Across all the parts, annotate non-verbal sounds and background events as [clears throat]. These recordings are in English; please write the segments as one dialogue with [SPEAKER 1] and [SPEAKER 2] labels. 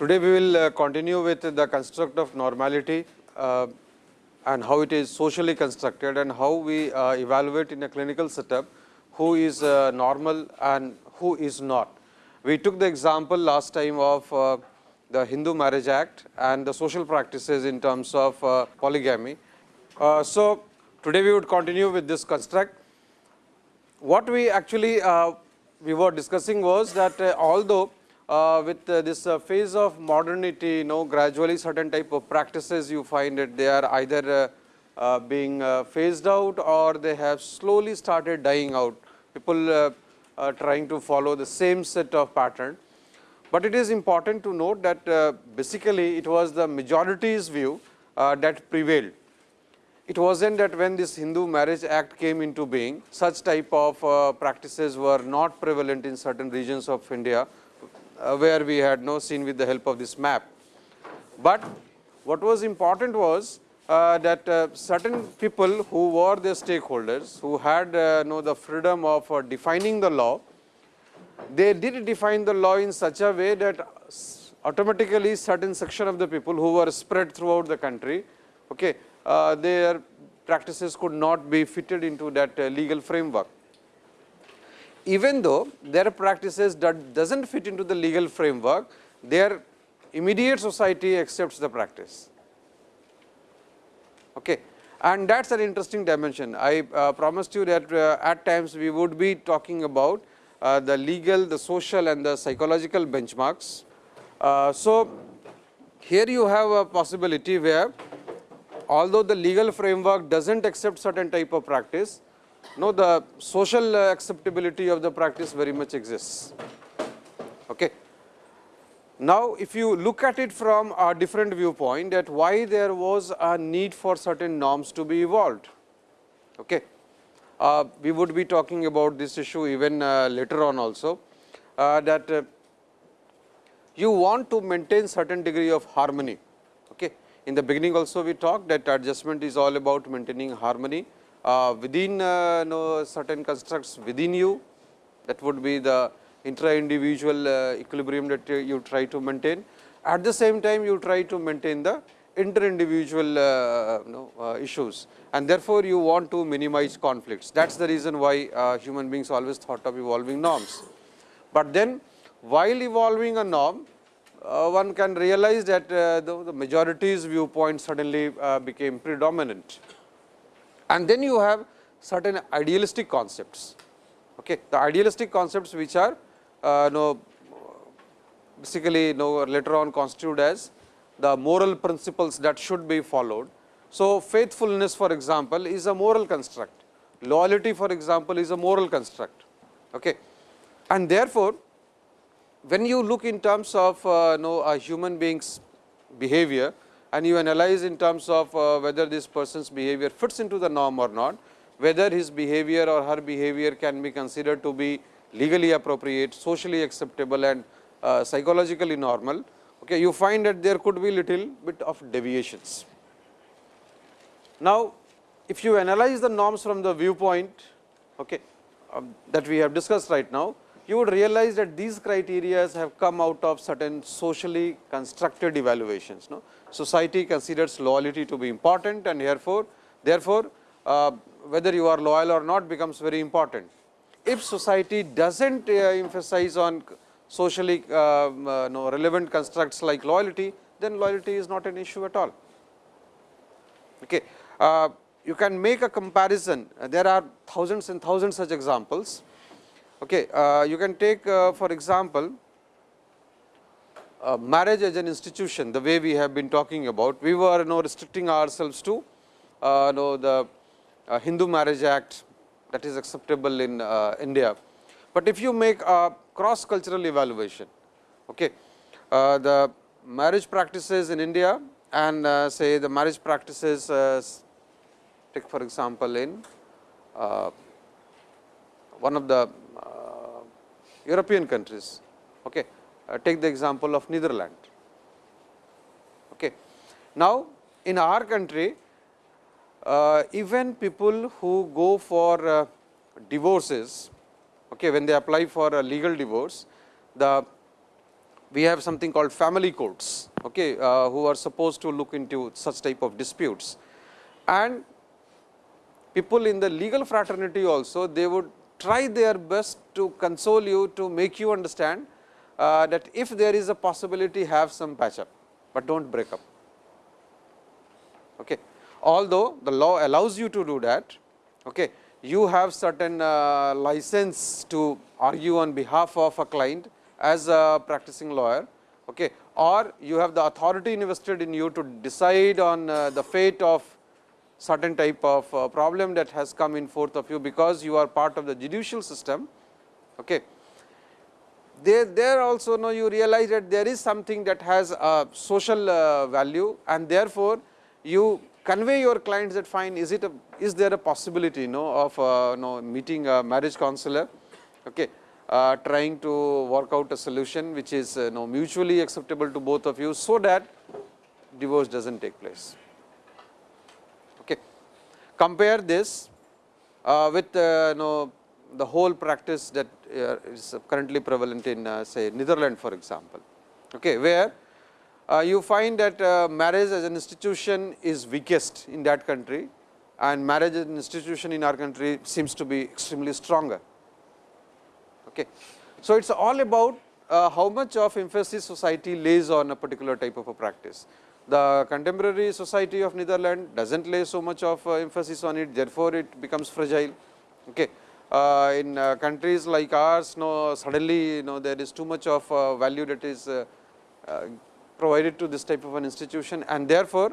[SPEAKER 1] Today we will uh, continue with the construct of normality uh, and how it is socially constructed and how we uh, evaluate in a clinical setup who is uh, normal and who is not. We took the example last time of uh, the Hindu Marriage Act and the social practices in terms of uh, polygamy. So, today we would continue with this construct. What we actually we were discussing was that although uh, with uh, this uh, phase of modernity, you know, gradually certain type of practices you find that they are either uh, uh, being uh, phased out or they have slowly started dying out. People uh, trying to follow the same set of pattern. But it is important to note that basically it was the majority's view that prevailed. It wasn't that when this Hindu Marriage Act came into being, such type of practices were not prevalent in certain regions of India, where we had no seen with the help of this map. But what was important was uh, that uh, certain people who were the stakeholders, who had uh, know the freedom of uh, defining the law, they did define the law in such a way that automatically certain section of the people who were spread throughout the country, okay, uh, their practices could not be fitted into that uh, legal framework. Even though their practices that does not fit into the legal framework, their immediate society accepts the practice. Okay. And that is an interesting dimension. I uh, promised you that uh, at times we would be talking about uh, the legal, the social and the psychological benchmarks. Uh, so, here you have a possibility where although the legal framework does not accept certain type of practice, no the social acceptability of the practice very much exists. Okay. Now, if you look at it from a different viewpoint that why there was a need for certain norms to be evolved. Okay. Uh, we would be talking about this issue even uh, later on also uh, that uh, you want to maintain certain degree of harmony. Okay. In the beginning also we talked that adjustment is all about maintaining harmony uh, within uh, certain constructs within you that would be the intra-individual uh, equilibrium that you, try to maintain. At the same time, you try to maintain the inter-individual uh, you know, uh, issues and therefore, you want to minimize conflicts. That is the reason why uh, human beings always thought of evolving norms. But then while evolving a norm, uh, one can realize that uh, the, the, majority's viewpoint suddenly uh, became predominant. And then you have certain idealistic concepts. Okay. The idealistic concepts which are uh, know, basically know, later on constituted as the moral principles that should be followed. So, faithfulness for example, is a moral construct, loyalty for example, is a moral construct. Okay. And therefore, when you look in terms of uh, know, a human being's behavior and you analyze in terms of uh, whether this person's behavior fits into the norm or not, whether his behavior or her behavior can be considered to be legally appropriate, socially acceptable and uh, psychologically normal, okay, you find that there could be little bit of deviations. Now, if you analyze the norms from the viewpoint okay, um, that we have discussed right now, you would realize that these criteria have come out of certain socially constructed evaluations. No? Society considers loyalty to be important and therefore, therefore, uh, whether you are loyal or not becomes very important. If society does not uh, emphasize on socially uh, uh, no, relevant constructs like loyalty, then loyalty is not an issue at all. Okay. Uh, you can make a comparison, there are thousands and thousands such examples. Okay. Uh, you can take for example, marriage as an institution, the way we have been talking about, we were you know, restricting ourselves to uh, know the uh, Hindu Marriage Act that is acceptable in uh, India. But if you make a cross cultural evaluation, okay, uh, the marriage practices in India and uh, say the marriage practices uh, take for example, in uh, one of the European countries, okay, take the example of Netherlands. Okay. Now, in our country uh, even people who go for uh, divorces, okay, when they apply for a legal divorce, the we have something called family courts, okay, uh, who are supposed to look into such type of disputes. And people in the legal fraternity also, they would try their best to console you to make you understand uh, that if there is a possibility have some patch up, but do not break up. Okay. Although the law allows you to do that, okay, you have certain uh, license to argue on behalf of a client as a practicing lawyer okay, or you have the authority invested in you to decide on uh, the fate of certain type of uh, problem that has come in forth of you because you are part of the judicial system. Okay. There, there also know you realize that there is something that has a social uh, value and therefore, you convey your clients that fine is it a, is there a possibility you know, of uh, know, meeting a marriage counselor okay, uh, trying to work out a solution which is uh, you know, mutually acceptable to both of you, so that divorce does not take place. Compare this uh, with uh, you know, the whole practice that uh, is currently prevalent in uh, say Netherlands for example, okay, where uh, you find that marriage as an institution is weakest in that country and marriage as an institution in our country seems to be extremely stronger. Okay. So, it is all about uh, how much of emphasis society lays on a particular type of a practice. The contemporary society of Netherlands does not lay so much of uh, emphasis on it, therefore, it becomes fragile. Okay. Uh, in uh, countries like ours, no, suddenly you know, there is too much of uh, value that is uh, provided to this type of an institution and therefore,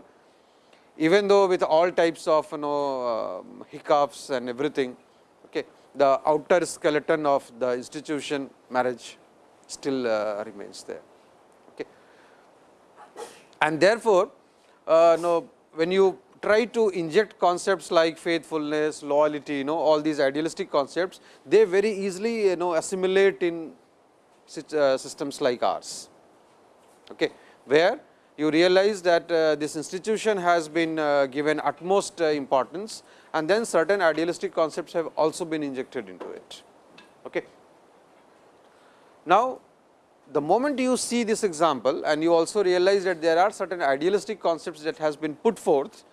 [SPEAKER 1] even though with all types of you know uh, hiccups and everything, okay, the outer skeleton of the institution marriage still uh, remains there. And therefore, uh, when you try to inject concepts like faithfulness, loyalty, you know all these idealistic concepts, they very easily you know assimilate in uh, systems like ours. Okay where you realize that uh, this institution has been uh, given utmost uh, importance and then certain idealistic concepts have also been injected into it. Okay. Now, the moment you see this example and you also realize that there are certain idealistic concepts that has been put forth,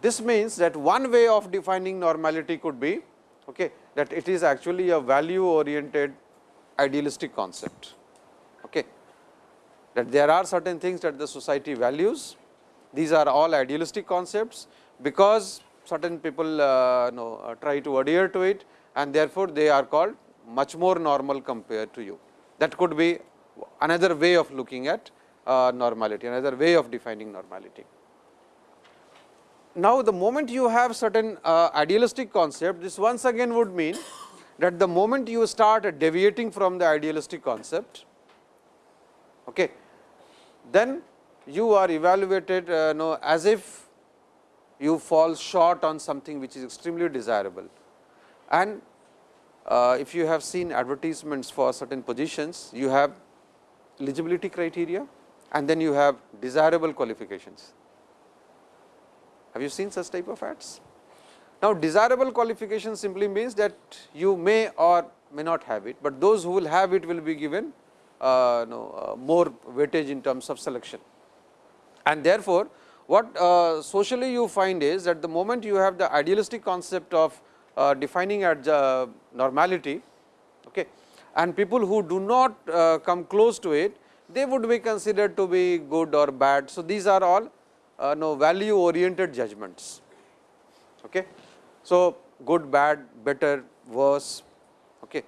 [SPEAKER 1] this means that one way of defining normality could be okay, that it is actually a value oriented idealistic concept. Okay that there are certain things that the society values. These are all idealistic concepts, because certain people uh, know, uh, try to adhere to it and therefore, they are called much more normal compared to you. That could be another way of looking at uh, normality, another way of defining normality. Now, the moment you have certain uh, idealistic concept, this once again would mean that the moment you start deviating from the idealistic concept, okay, then you are evaluated uh, know, as if you fall short on something which is extremely desirable. And if you have seen advertisements for certain positions, you have eligibility criteria and then you have desirable qualifications. Have you seen such type of ads? Now, desirable qualification simply means that you may or may not have it, but those who will have it will be given uh, uh, more weightage in terms of selection. And therefore, what uh, socially you find is that the moment you have the idealistic concept of uh, defining at normality okay, and people who do not uh, come close to it, they would be considered to be good or bad. So, these are all uh, no value oriented judgments. Okay. So, good, bad, better, worse, Okay.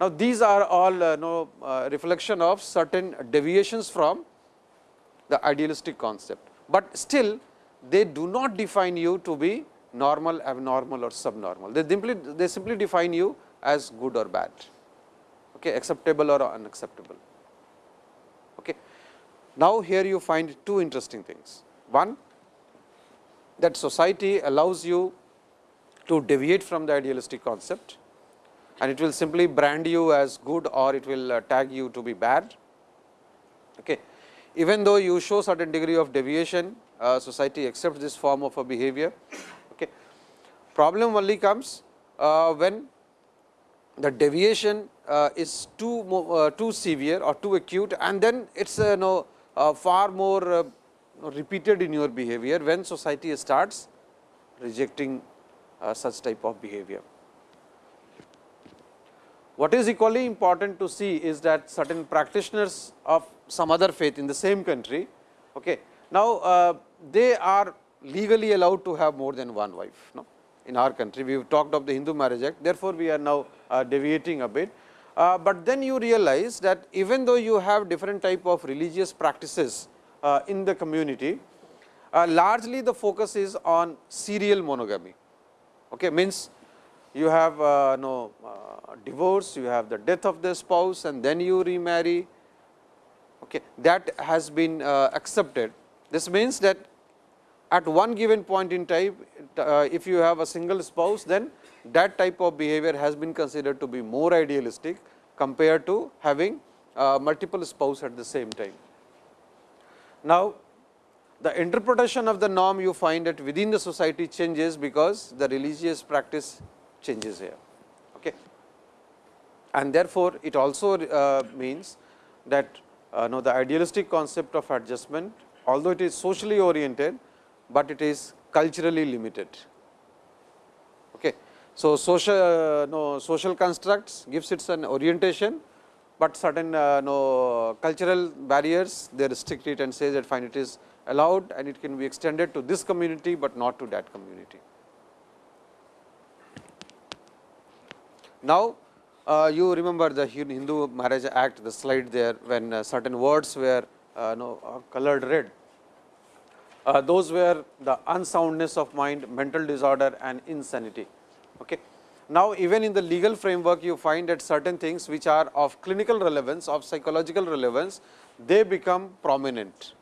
[SPEAKER 1] now, these are all uh, no, uh, reflection of certain deviations from the idealistic concept, but still they do not define you to be normal, abnormal or subnormal. They simply they simply define you as good or bad, okay, acceptable or unacceptable. Okay. Now, here you find two interesting things. One that society allows you to deviate from the idealistic concept and it will simply brand you as good or it will uh, tag you to be bad. Okay. Even though you show certain degree of deviation, uh, society accepts this form of a behavior. Problem only comes uh, when the deviation uh, is too uh, too severe or too acute and then it is uh, know, uh, far more uh, repeated in your behavior when society starts rejecting uh, such type of behavior. What is equally important to see is that certain practitioners of some other faith in the same country, okay, now they are legally allowed to have more than one wife. No? In our country, we have talked of the Hindu Marriage Act, therefore, we are now deviating a bit uh, but then you realize that even though you have different type of religious practices uh, in the community, uh, largely the focus is on serial monogamy. Okay, means you have uh, no uh, divorce, you have the death of the spouse and then you remarry. Okay, that has been uh, accepted. This means that at one given point in time, if you have a single spouse, then that type of behavior has been considered to be more idealistic compared to having uh, multiple spouse at the same time. Now, the interpretation of the norm you find that within the society changes because the religious practice changes here. Okay. And therefore, it also uh, means that uh, the idealistic concept of adjustment although it is socially oriented, but it is culturally limited. Okay. So, social uh, no, social constructs gives it an orientation, but certain uh, no cultural barriers they restrict it and say that fine it is allowed and it can be extended to this community, but not to that community. Now, uh, you remember the Hindu Marriage Act, the slide there when uh, certain words were uh, no, uh, colored red. Uh, those were the unsoundness of mind, mental disorder and insanity. Okay. Now, even in the legal framework you find that certain things which are of clinical relevance of psychological relevance they become prominent.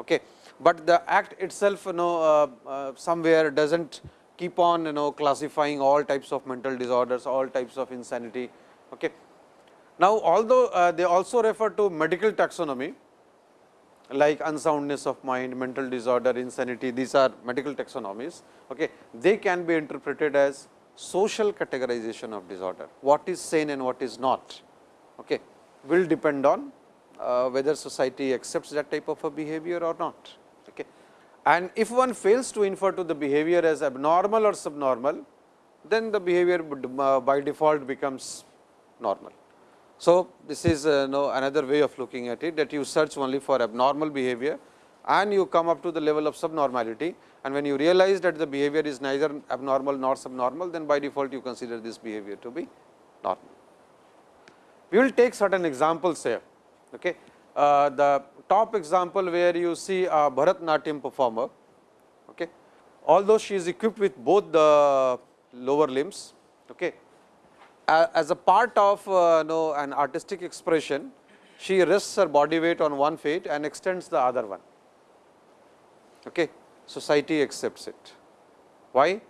[SPEAKER 1] Okay. But the act itself you know uh, uh, somewhere does not keep on you know classifying all types of mental disorders, all types of insanity. Okay. Now, although uh, they also refer to medical taxonomy like unsoundness of mind, mental disorder, insanity, these are medical taxonomies. Okay. They can be interpreted as social categorization of disorder, what is sane and what is not, okay, will depend on uh, whether society accepts that type of a behavior or not. Okay. And if one fails to infer to the behavior as abnormal or subnormal, then the behavior uh, by default becomes normal. So, this is uh, no another way of looking at it that you search only for abnormal behavior and you come up to the level of subnormality and when you realize that the behavior is neither abnormal nor subnormal, then by default you consider this behavior to be normal. We will take certain examples here. Okay. Uh, the top example where you see a Bharatnatyam performer, okay. although she is equipped with both the lower limbs, okay. As a part of uh, know, an artistic expression, she rests her body weight on one feet and extends the other one. Okay society accepts it. Why?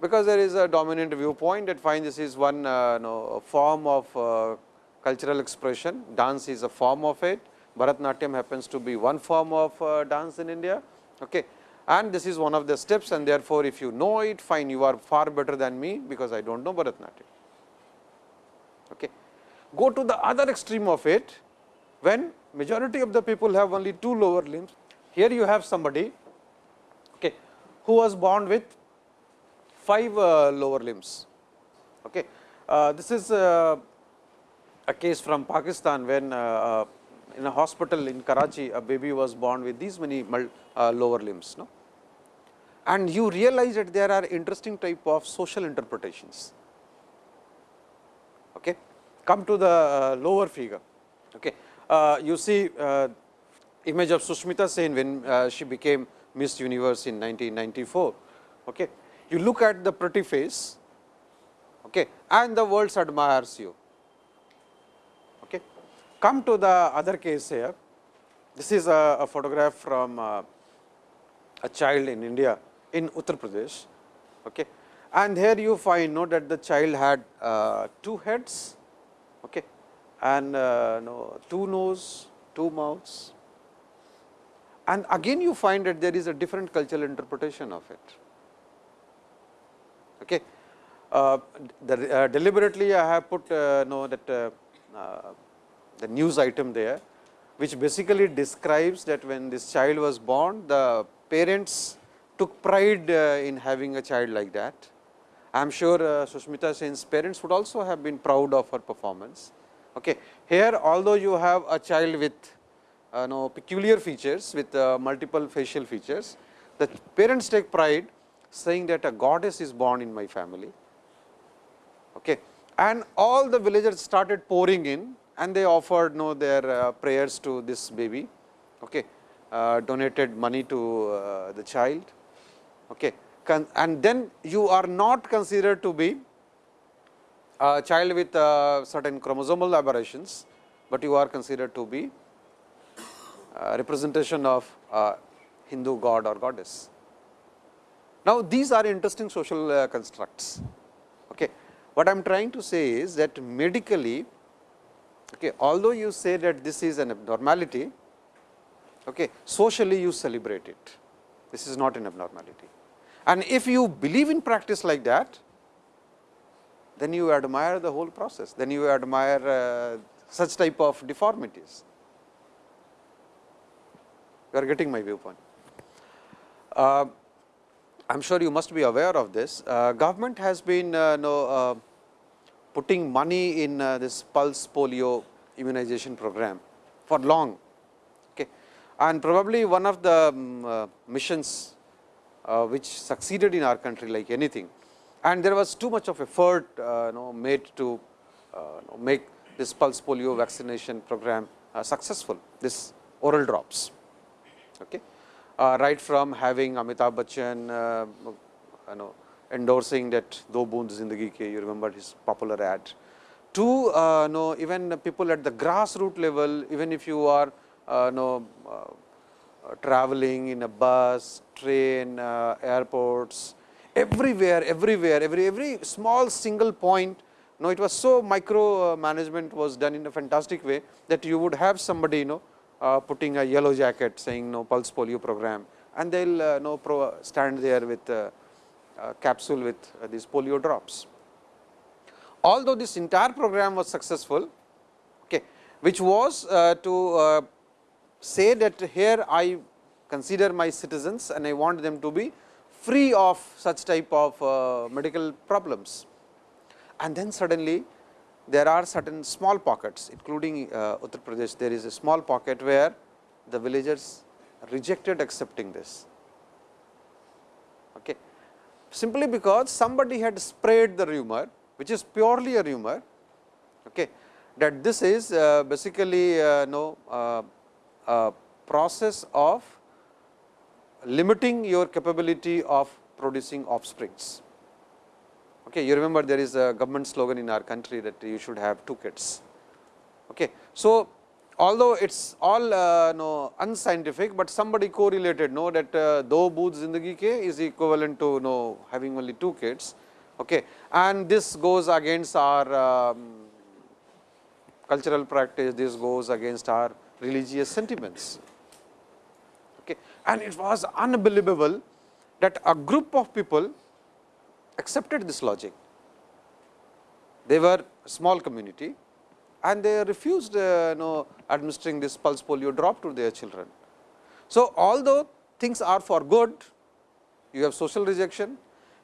[SPEAKER 1] Because there is a dominant viewpoint that finds this is one uh, no, form of uh, cultural expression, dance is a form of it, Bharatnatyam happens to be one form of uh, dance in India. Okay. And this is one of the steps and therefore, if you know it fine you are far better than me, because I do not know Bharatnatyam. Okay. Go to the other extreme of it, when majority of the people have only two lower limbs, here you have somebody okay, who was born with five uh, lower limbs. Okay. Uh, this is uh, a case from Pakistan when uh, uh, in a hospital in Karachi a baby was born with these many uh, lower limbs. No? And you realize that there are interesting type of social interpretations. Okay. Come to the lower figure. Okay. you see image of Sushmita Sen when uh, she became Miss Universe in 1994. Okay. You look at the pretty face okay, and the world admires you. Okay. Come to the other case here. This is a, a photograph from uh, a child in India in Uttar Pradesh. Okay. And here you find note that the child had uh, two heads okay, and uh, two nose, two mouths, and again you find that there is a different cultural interpretation of it. Okay. Uh, the, uh, deliberately I have put know that uh, uh, the news item there, which basically describes that when this child was born, the parents took pride uh, in having a child like that. I am sure uh, Sushmita Sen's parents would also have been proud of her performance. Okay. Here, although you have a child with uh, no, peculiar features with uh, multiple facial features, the parents take pride saying that a goddess is born in my family Okay. And all the villagers started pouring in and they offered know, their uh, prayers to this baby, okay. Uh, donated money to uh, the child. Okay. And then you are not considered to be a child with uh, certain chromosomal aberrations, but you are considered to be a representation of Hindu god or goddess. Now, these are interesting social uh, constructs. Okay. What I am trying to say is that medically, okay, although you say that this is an abnormality, okay, socially you celebrate it. This is not an abnormality. And if you believe in practice like that, then you admire the whole process, then you admire uh, such type of deformities. You are getting my viewpoint. Uh, I am sure you must be aware of this. Uh, government has been uh, no, uh, putting money in uh, this pulse polio immunization program for long. Okay. And probably one of the um, uh, missions uh, which succeeded in our country like anything. And there was too much of effort uh, know, made to uh, make this pulse polio vaccination program uh, successful, this oral drops. Okay. right from having Amitabh Bachchan, you know, endorsing that do boond zindagi ke you remember his popular ad to uh, know even people at the grassroots level even if you are uh, know uh, traveling in a bus train uh, airports everywhere everywhere every every small single point no it was so micro uh, management was done in a fantastic way that you would have somebody you know uh, putting a yellow jacket saying no pulse polio program and they will uh, pro stand there with uh, capsule with uh, these polio drops. Although this entire program was successful, okay, which was to say that here I consider my citizens and I want them to be free of such type of uh, medical problems. And then suddenly there are certain small pockets including uh, Uttar Pradesh, there is a small pocket where the villagers rejected accepting this Okay. simply because somebody had spread the rumor which is purely a rumor okay, that this is uh, basically uh, no process of limiting your capability of producing offsprings. Okay, you remember there is a government slogan in our country that you should have two kids. Okay. So, although it is all uh, no unscientific, but somebody correlated know that uh, do boond zindagi ke is equivalent to know having only two kids okay. and this goes against our um, cultural practice, this goes against our religious sentiments. Okay. And it was unbelievable that a group of people accepted this logic. They were a small community and they refused uh, know, administering this pulse polio drop to their children. So, although things are for good, you have social rejection,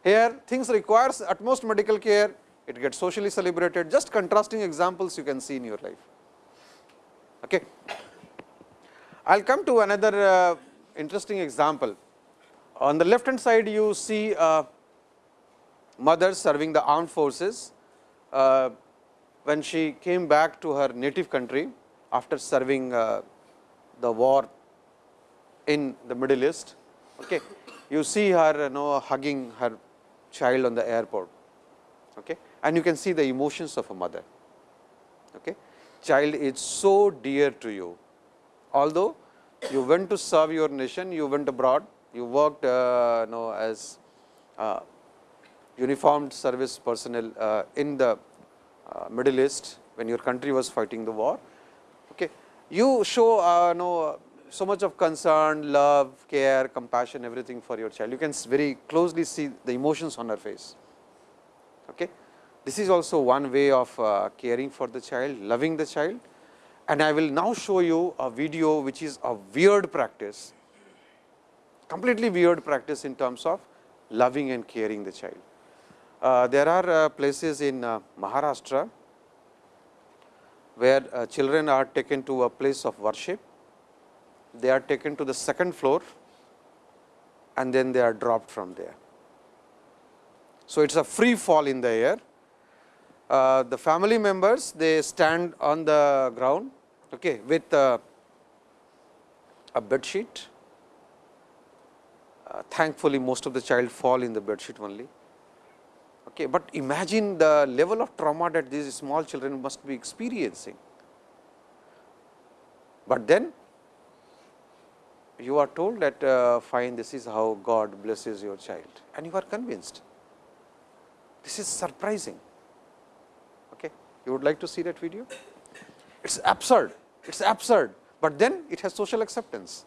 [SPEAKER 1] here things requires utmost medical care, it gets socially celebrated, just contrasting examples you can see in your life. Okay. I will come to another uh, interesting example. On the left hand side, you see uh, mothers serving the armed forces. Uh, when she came back to her native country after serving uh, the war in the Middle East. Okay. You see her you know, hugging her child on the airport okay. and you can see the emotions of a mother. Okay. Child is so dear to you, although you went to serve your nation, you went abroad, you worked uh, you know, as uh, uniformed service personnel uh, in the uh, Middle East when your country was fighting the war. Okay. You show uh, know, so much of concern, love, care, compassion, everything for your child. You can very closely see the emotions on her face. Okay. This is also one way of uh, caring for the child, loving the child and I will now show you a video which is a weird practice, completely weird practice in terms of loving and caring the child. Uh, there are uh, places in uh, Maharashtra where uh, children are taken to a place of worship, they are taken to the second floor and then they are dropped from there. So, it is a free fall in the air. Uh, the family members they stand on the ground okay, with uh, a bed sheet. Uh, thankfully, most of the child fall in the bed sheet only. Okay, but imagine the level of trauma that these small children must be experiencing. But then you are told that uh, fine this is how God blesses your child and you are convinced. This is surprising. You would like to see that video? It is absurd, it is absurd, but then it has social acceptance.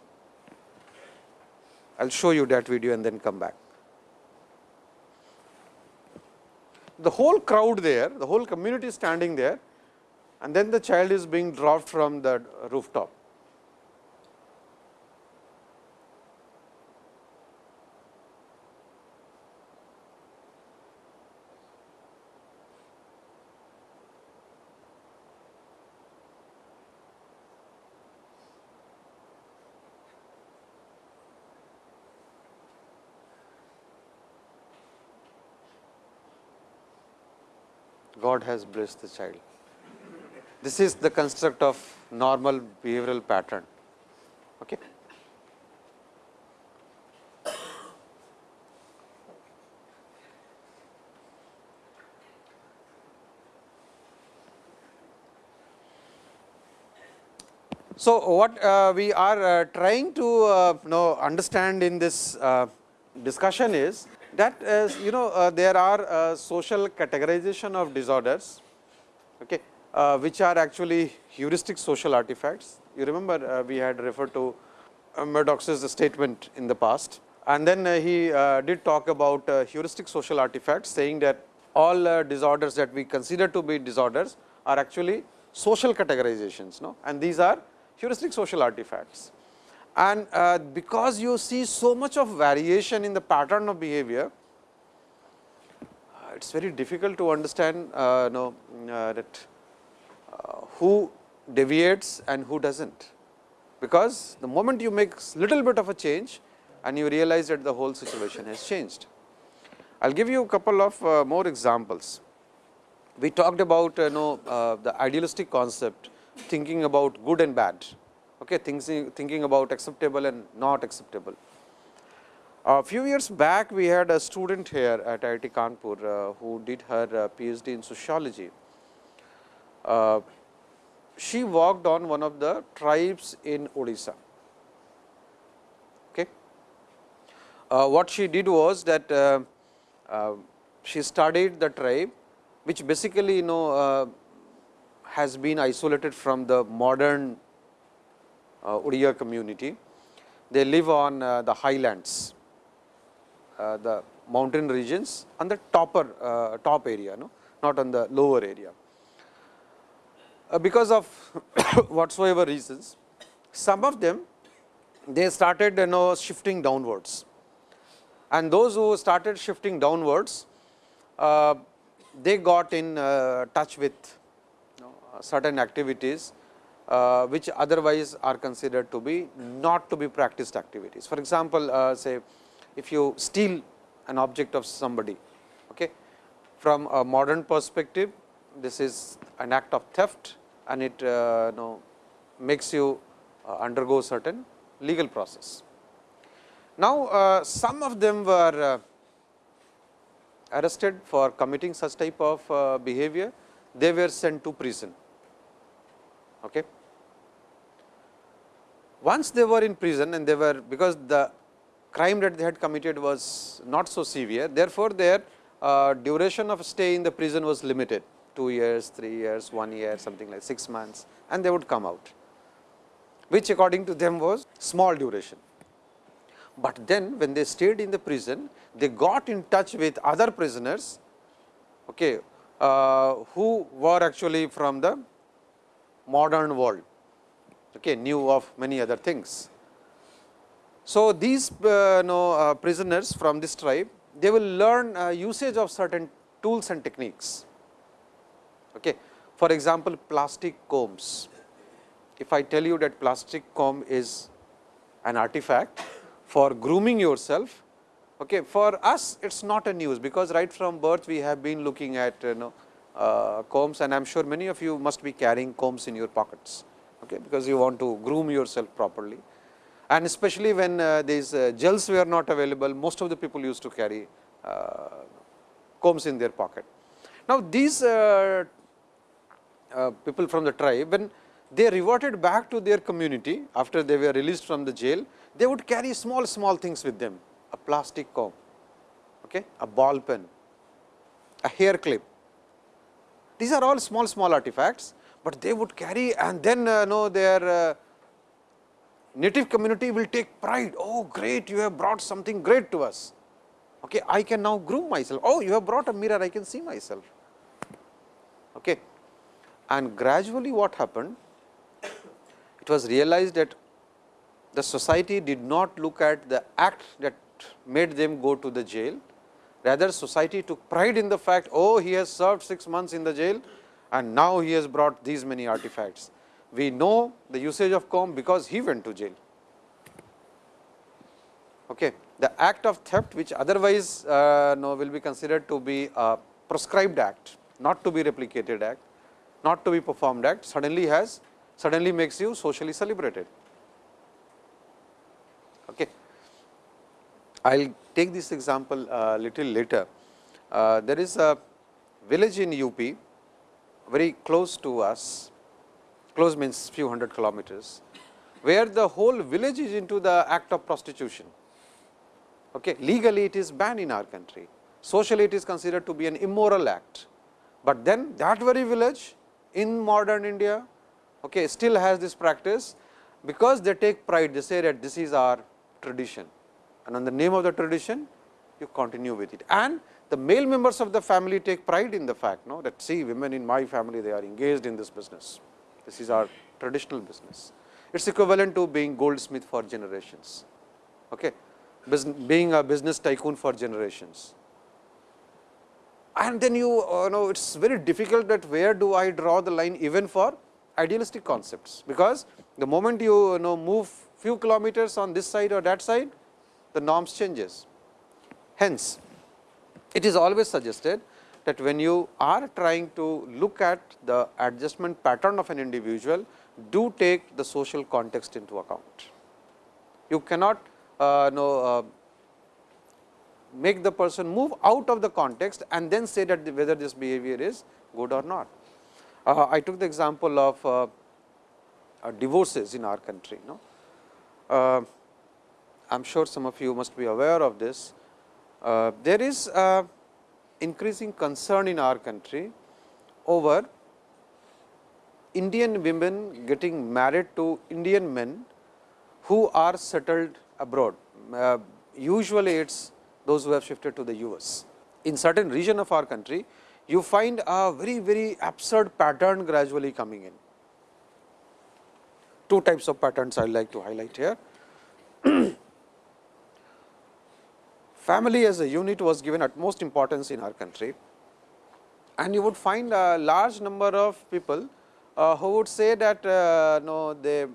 [SPEAKER 1] I will show you that video and then come back. The whole crowd there, the whole community standing there and then the child is being dropped from the rooftop. God has blessed the child. This is the construct of normal behavioral pattern. Okay. So, what uh, we are uh, trying to uh, know understand in this uh, discussion is that is you know uh, there are uh, social categorization of disorders okay, uh, which are actually heuristic social artifacts. You remember uh, we had referred to uh, Maddux's statement in the past and then uh, he did talk about heuristic social artifacts saying that all disorders that we consider to be disorders are actually social categorizations no? and these are heuristic social artifacts. And uh, because you see so much of variation in the pattern of behavior, uh, it is very difficult to understand uh, know, uh, that uh, who deviates and who does not. Because the moment you make little bit of a change and you realize that the whole situation has changed. I will give you a couple of uh, more examples. We talked about you know, the idealistic concept thinking about good and bad okay, thinking, thinking about acceptable and not acceptable. A few years back, we had a student here at IIT Kanpur uh, who did her uh, PhD in sociology. Uh, she worked on one of the tribes in Odisha. Okay. Uh, what she did was that uh, uh, she studied the tribe, which basically you know has been isolated from the modern uh, Odia community. They live on uh, the highlands, uh, the mountain regions on the topper top area, no? not on the lower area. because of [coughs] whatsoever reasons, some of them they started you know shifting downwards and those who started shifting downwards uh, they got in uh, touch with you know, certain activities uh, which otherwise are considered to be not to be practiced activities. For example, uh, say if you steal an object of somebody, okay, from a modern perspective, this is an act of theft and it uh, know, makes you uh, undergo certain legal process. Now, uh, some of them were uh, arrested for committing such type of behavior, they were sent to prison. Okay. Once they were in prison and they were because the crime that they had committed was not so severe, therefore, their uh, duration of stay in the prison was limited. 2 years, 3 years, 1 year something like 6 months and they would come out, which according to them was small duration. But then when they stayed in the prison, they got in touch with other prisoners okay, uh, who were actually from the modern world, okay, knew of many other things. So, these uh, know, uh, prisoners from this tribe, they will learn uh, usage of certain tools and techniques. Okay. For example, plastic combs. If I tell you that plastic comb is an artifact for grooming yourself, okay, for us it is not a news, because right from birth we have been looking at you know, uh, combs and I am sure many of you must be carrying combs in your pockets, okay, because you want to groom yourself properly. And especially when uh, these uh, gels were not available, most of the people used to carry uh, combs in their pocket. Now, these uh, uh, people from the tribe, when they reverted back to their community after they were released from the jail, they would carry small, small things with them, a plastic comb, okay, a ball pen, a hair clip. These are all small, small artifacts, but they would carry and then uh, know their uh, native community will take pride. Oh, great, you have brought something great to us. Okay, I can now groom myself. Oh, you have brought a mirror, I can see myself. Okay. And gradually what happened? It was realized that the society did not look at the act that made them go to the jail. Rather, society took pride in the fact, oh, he has served 6 months in the jail and now he has brought these many artifacts. We know the usage of comb because he went to jail. Okay. The act of theft which otherwise uh, no, will be considered to be a proscribed act, not to be replicated act, not to be performed act suddenly has suddenly makes you socially celebrated. Okay. I will take this example a little later. Uh, there is a village in UP very close to us, close means few hundred kilometers, where the whole village is into the act of prostitution. Okay. Legally it is banned in our country, socially it is considered to be an immoral act, but then that very village in modern India okay, still has this practice because they take pride they say that this is our tradition and on the name of the tradition you continue with it and the male members of the family take pride in the fact no, that see women in my family they are engaged in this business. This is our traditional business. It is equivalent to being goldsmith for generations okay? Being a business tycoon for generations. And then you uh, know it is very difficult that where do I draw the line even for idealistic concepts, because the moment you, you know move few kilometers on this side or that side the norms changes. Hence, it is always suggested that when you are trying to look at the adjustment pattern of an individual, do take the social context into account. You cannot uh, know, uh, make the person move out of the context and then say that whether this behavior is good or not. Uh, I took the example of uh, uh, divorces in our country. No? Uh, I am sure some of you must be aware of this. Uh, there is increasing concern in our country over Indian women getting married to Indian men who are settled abroad. Uh, usually, it is those who have shifted to the US. In certain region of our country, you find a very, very absurd pattern gradually coming in. Two types of patterns I would like to highlight here. [clears throat] Family as a unit was given utmost importance in our country and you would find a large number of people uh, who would say that uh, no, they,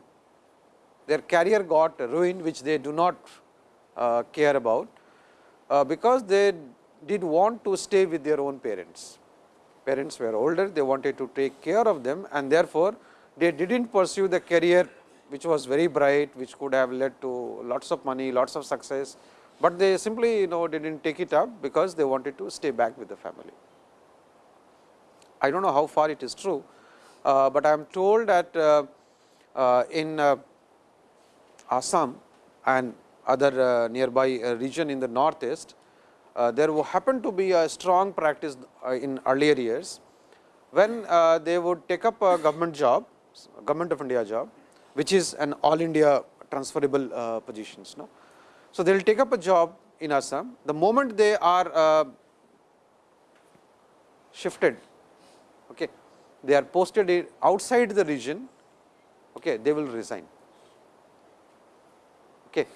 [SPEAKER 1] their career got ruined which they do not uh, care about uh, because they did want to stay with their own parents. Parents were older, they wanted to take care of them and therefore, they did not pursue the career which was very bright, which could have led to lots of money, lots of success, but they simply you know did not take it up because they wanted to stay back with the family. I do not know how far it is true, uh, but I am told that uh, uh, in uh, Assam and other uh, nearby uh, region in the northeast, there happened to be a strong practice in earlier years, when they would take up a government job, government of India job, which is an all India transferable positions. No? So, they will take up a job in Assam. The moment they are shifted, okay, they are posted outside the region, okay, they will resign. Okay.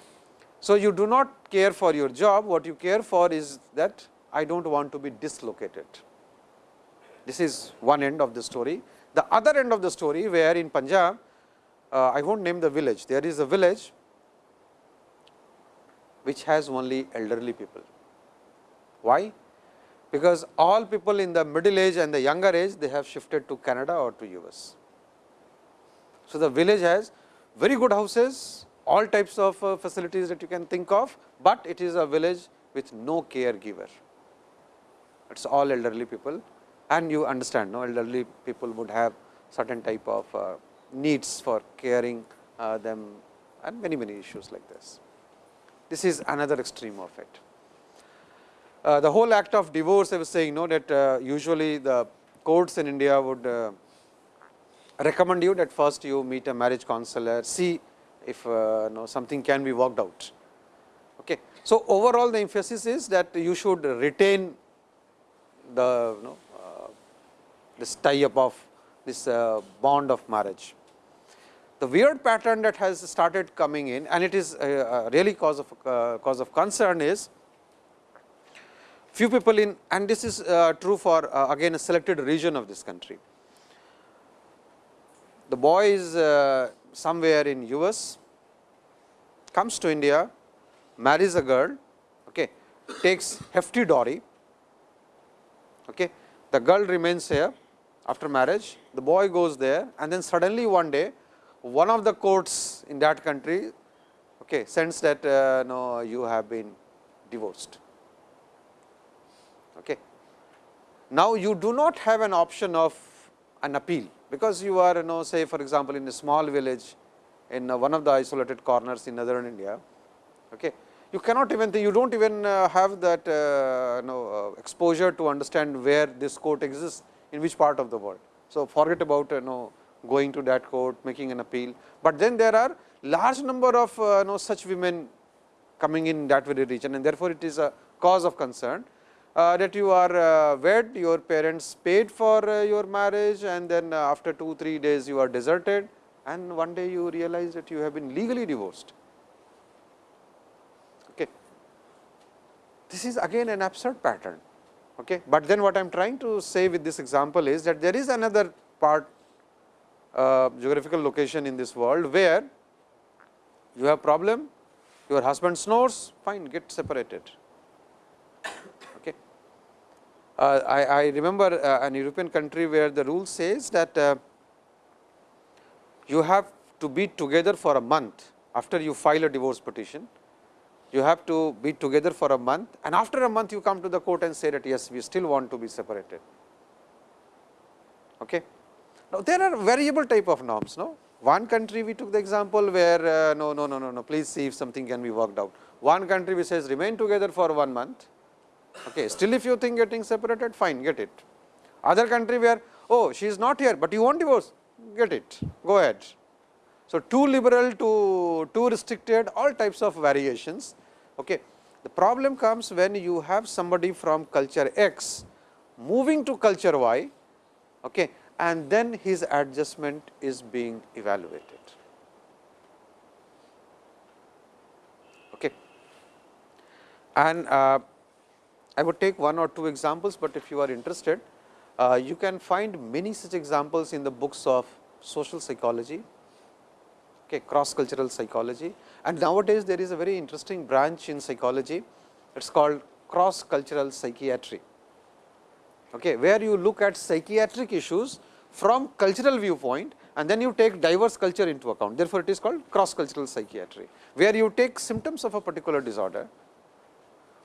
[SPEAKER 1] So, you do not care for your job, what you care for is that I do not want to be dislocated. This is one end of the story. The other end of the story where in Punjab, uh, I will not name the village, there is a village which has only elderly people. Why? Because all people in the middle age and the younger age, they have shifted to Canada or to US. So, the village has very good houses, all types of uh, facilities that you can think of, but it is a village with no caregiver. It is all elderly people and you understand no elderly people would have certain type of uh, needs for caring uh, them and many many issues like this. This is another extreme of it. Uh, the whole act of divorce I was saying you know that uh, usually the courts in India would uh, recommend you that first you meet a marriage counselor, see if uh, no, something can be worked out. Okay. So, overall the emphasis is that you should retain the you know, uh, this tie up of this uh, bond of marriage. The weird pattern that has started coming in and it is uh, really cause of uh, cause of concern is few people in and this is uh, true for uh, again a selected region of this country. The boy is somewhere in US, comes to India, marries a girl, okay, takes hefty dowry, okay. the girl remains here after marriage, the boy goes there and then suddenly one day one of the courts in that country okay, sends that uh, no, you have been divorced. Okay. Now, you do not have an option of an appeal, because you are you know say for example, in a small village in uh, one of the isolated corners in northern India. Okay. You cannot even you do not even uh, have that uh, you know, uh, exposure to understand where this court exists in which part of the world. So, forget about you know going to that court making an appeal, but then there are large number of uh, you know such women coming in that very region and therefore, it is a cause of concern uh, that you are uh, wed, your parents paid for uh, your marriage and then uh, after 2 3 days you are deserted and one day you realize that you have been legally divorced. Okay. This is again an absurd pattern, okay. but then what I am trying to say with this example is that there is another part uh, geographical location in this world, where you have problem, your husband snores, fine, get separated. Uh, I, I, remember uh, an European country where the rule says that uh, you have to be together for a month after you file a divorce petition. You have to be together for a month and after a month you come to the court and say that yes, we still want to be separated. Okay. Now, there are variable type of norms. No? One country we took the example where uh, no, no, no, no, no, please see if something can be worked out. One country which says remain together for one month Okay. Still if you think getting separated fine get it. Other country where oh she is not here, but you want divorce get it go ahead. So, too liberal to too restricted all types of variations. Okay. The problem comes when you have somebody from culture X moving to culture Y okay, and then his adjustment is being evaluated. Okay. And uh, I would take one or two examples, but if you are interested, uh, you can find many such examples in the books of social psychology, okay, cross cultural psychology. And nowadays, there is a very interesting branch in psychology, it is called cross cultural psychiatry, okay, where you look at psychiatric issues from cultural viewpoint and then you take diverse culture into account. Therefore, it is called cross cultural psychiatry, where you take symptoms of a particular disorder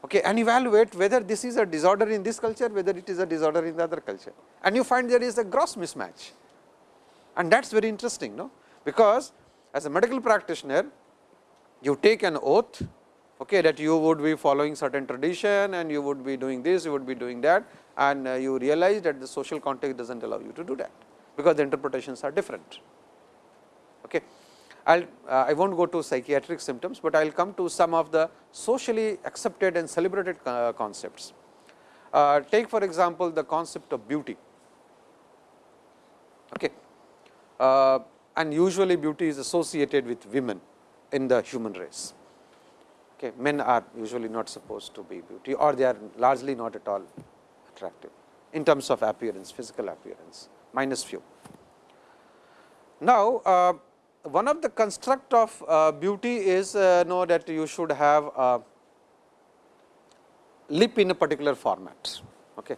[SPEAKER 1] okay, and evaluate whether this is a disorder in this culture, whether it is a disorder in the other culture. And you find there is a gross mismatch and that is very interesting, no? because as a medical practitioner, you take an oath okay, that you would be following certain tradition and you would be doing this, you would be doing that and uh, you realize that the social context does not allow you to do that, because the interpretations are different. Okay. I'll, uh, I will not go to psychiatric symptoms, but I will come to some of the socially accepted and celebrated uh, concepts. Uh, take for example, the concept of beauty. Okay. Uh, and usually beauty is associated with women in the human race. Okay. Men are usually not supposed to be beauty or they are largely not at all attractive in terms of appearance, physical appearance, minus few. Now, uh, one of the construct of uh, beauty is uh, know that you should have a lip in a particular format. Okay.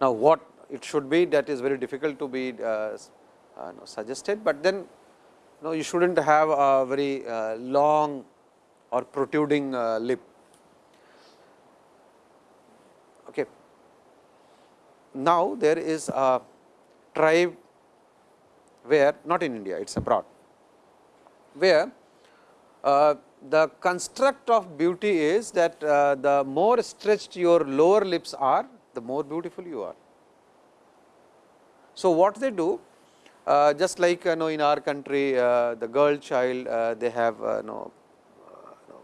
[SPEAKER 1] Now, what it should be that is very difficult to be uh, uh, no, suggested, but then no, you should not have a very uh, long or protruding lip. Okay. Now, there is a tribe where not in India, it is abroad, where uh, the construct of beauty is that uh, the more stretched your lower lips are, the more beautiful you are. So, what they do uh, just like you know in our country uh, the girl child uh, they have uh, you know,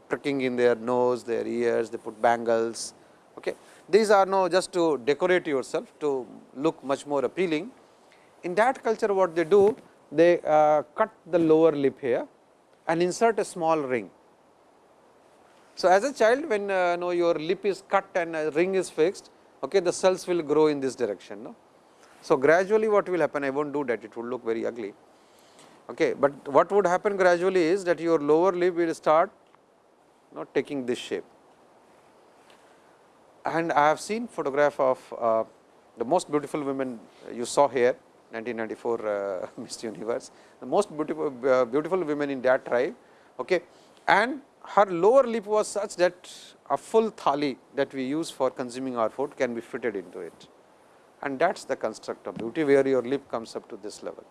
[SPEAKER 1] pricking in their nose, their ears, they put bangles. Okay. These are now just to decorate yourself to look much more appealing in that culture what they do, they uh, cut the lower lip here and insert a small ring. So, as a child when uh, know your lip is cut and a ring is fixed, okay, the cells will grow in this direction. No? So, gradually what will happen, I will not do that, it will look very ugly. Okay, but what would happen gradually is that your lower lip will start not taking this shape. And I have seen photograph of uh, the most beautiful women you saw here 1994 uh, [laughs] Miss Universe, the most beautiful, uh, beautiful women in that tribe. Okay. And her lower lip was such that a full thali that we use for consuming our food can be fitted into it. And that is the construct of beauty, where your lip comes up to this level.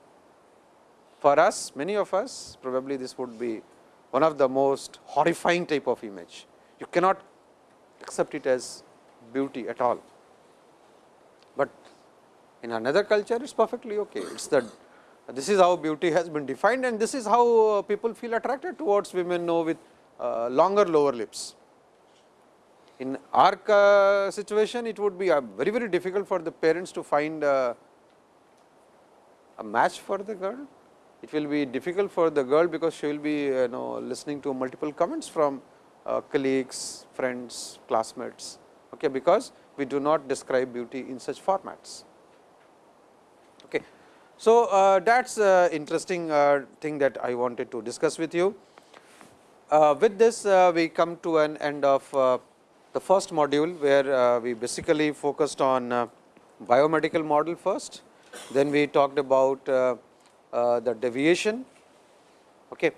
[SPEAKER 1] For us, many of us, probably this would be one of the most horrifying type of image. You cannot accept it as beauty at all. But in another culture, it is perfectly okay. It is that this is how beauty has been defined and this is how uh, people feel attracted towards women know with uh, longer lower lips. In our uh, situation, it would be uh, very, very difficult for the parents to find uh, a match for the girl. It will be difficult for the girl because she will be you know listening to multiple comments from uh, colleagues, friends, classmates, okay, because we do not describe beauty in such formats. Okay. So, uh, that is uh, interesting uh, thing that I wanted to discuss with you. Uh, with this uh, we come to an end of uh, the first module, where we basically focused on biomedical model first, then we talked about the deviation okay,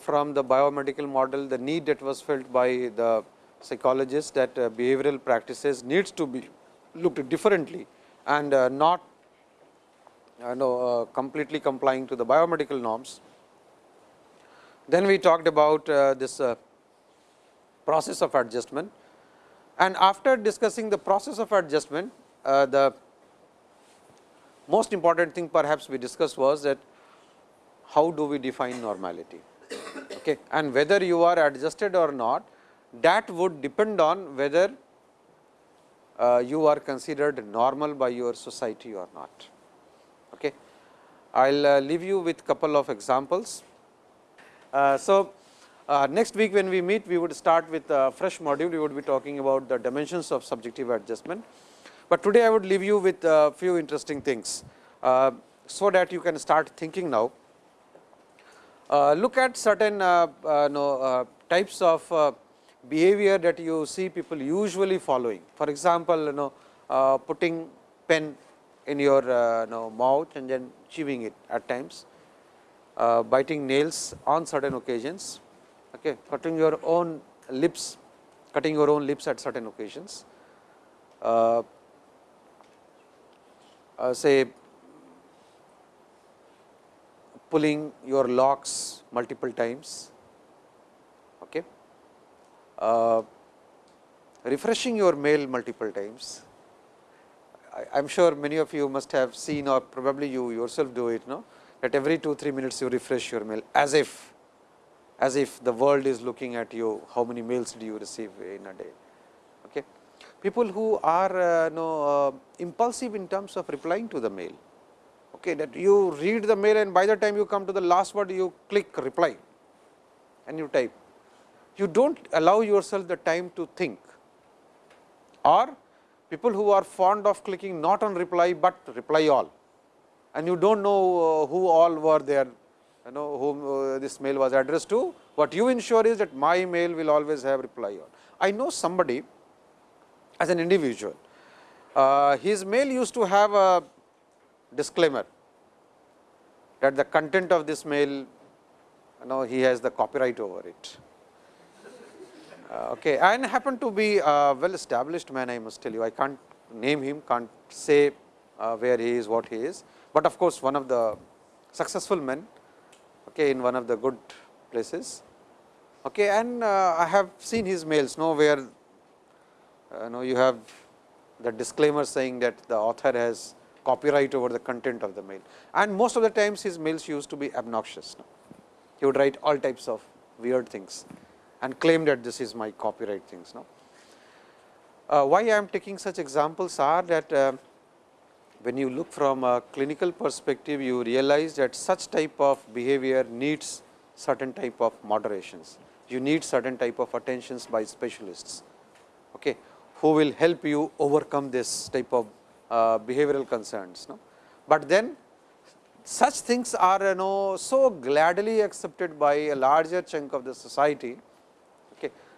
[SPEAKER 1] from the biomedical model, the need that was felt by the psychologists that behavioral practices needs to be looked differently and not uh, know, uh, completely complying to the biomedical norms. Then we talked about uh, this uh, process of adjustment and after discussing the process of adjustment, uh, the most important thing perhaps we discussed was that how do we define normality okay. and whether you are adjusted or not that would depend on whether uh, you are considered normal by your society or not. Okay. I will uh, leave you with couple of examples. Uh, so, uh, next week when we meet we would start with a fresh module we would be talking about the dimensions of subjective adjustment. But today I would leave you with a few interesting things, uh, so that you can start thinking now. Uh, look at certain no, types of behavior that you see people usually following. For example, you know putting pen in your uh, know, mouth and then chewing it at times, uh, biting nails on certain occasions, okay, cutting your own lips, cutting your own lips at certain occasions, uh, uh say pulling your locks multiple times, uh, refreshing your mail multiple times, I am sure many of you must have seen or probably you yourself do it, no? that every 2-3 minutes you refresh your mail as if, as if the world is looking at you, how many mails do you receive in a day. Okay. people who are uh, know, uh, impulsive in terms of replying to the mail. Okay, that you read the mail and by the time you come to the last word you click reply and you type. You do not allow yourself the time to think or people who are fond of clicking not on reply, but reply all and you do not know uh, who all were there you know whom uh, this mail was addressed to. What you ensure is that my mail will always have reply all. I know somebody as an individual, uh, his mail used to have a disclaimer that the content of this mail, you know, he has the copyright over it. Uh, okay, and happened to be a well established man, I must tell you. I can't name him, can't say uh, where he is, what he is, but of course, one of the successful men okay, in one of the good places. Okay, and uh, I have seen his mails, no, where uh, know you have the disclaimer saying that the author has copyright over the content of the mail and most of the times his mails used to be obnoxious. No? He would write all types of weird things and claim that this is my copyright things. No? Uh, why I am taking such examples are that uh, when you look from a clinical perspective, you realize that such type of behavior needs certain type of moderations. You need certain type of attentions by specialists. Okay who will help you overcome this type of uh, behavioral concerns. No? But then such things are you know so gladly accepted by a larger chunk of the society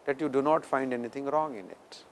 [SPEAKER 1] that you do not find anything wrong in it.